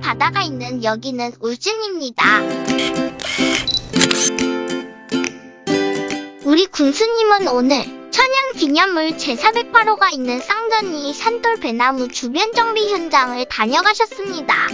바다가 있는 여기는 울진입니다. 우리 군수님은 오늘 천연 기념물 제408호가 있는 쌍전리 산돌 배나무 주변 정비 현장을 다녀가셨습니다.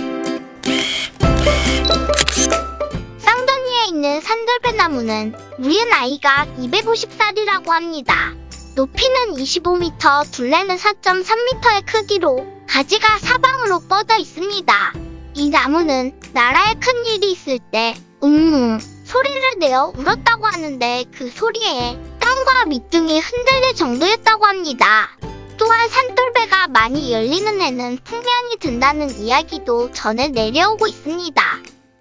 쌍전리에 있는 산돌 배나무는 무리 나이가 250살이라고 합니다. 높이는 25m, 둘레는 4.3m의 크기로 가지가 사방으로 뻗어 있습니다. 이 나무는 나라에 큰 일이 있을 때 웅웅 소리를 내어 울었다고 하는데 그 소리에 땅과 밑둥이 흔들릴 정도였다고 합니다. 또한 산돌배가 많이 열리는 해는 풍년이 든다는 이야기도 전해 내려오고 있습니다.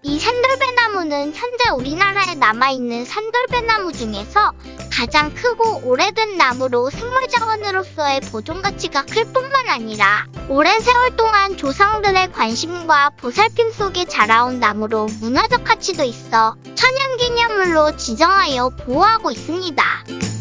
이 산돌배나무는 현재 우리나라에 남아있는 산돌배나무 중에서 가장 크고 오래된 나무로 생물자원으로서의 보존 가치가 클 뿐만 아니라 오랜 세월 동안 조상들의 관심과 보살핌 속에 자라온 나무로 문화적 가치도 있어 천연기념물로 지정하여 보호하고 있습니다.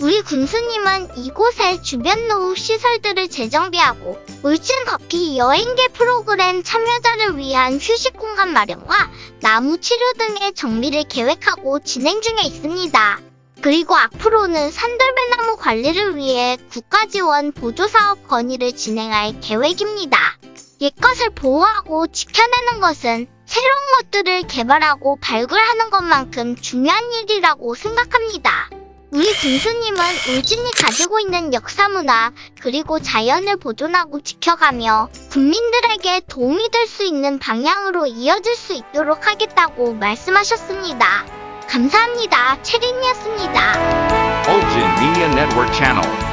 우리 군수님은 이곳에 주변 노후 시설들을 재정비하고 울진 걷기 여행계 프로그램 참여자를 위한 휴식 공간 마련과 나무 치료 등의 정비를 계획하고 진행 중에 있습니다. 그리고 앞으로는 산돌배나무 관리를 위해 국가지원 보조사업 건의를 진행할 계획입니다. 옛것을 보호하고 지켜내는 것은 새로운 것들을 개발하고 발굴하는 것만큼 중요한 일이라고 생각합니다. 우리 군수님은 울진이 가지고 있는 역사문화 그리고 자연을 보존하고 지켜가며 국민들에게 도움이 될 수 있는 방향으로 이어질 수 있도록 하겠다고 말씀하셨습니다. 감사합니다. 체린이었습니다. Media Network Channel.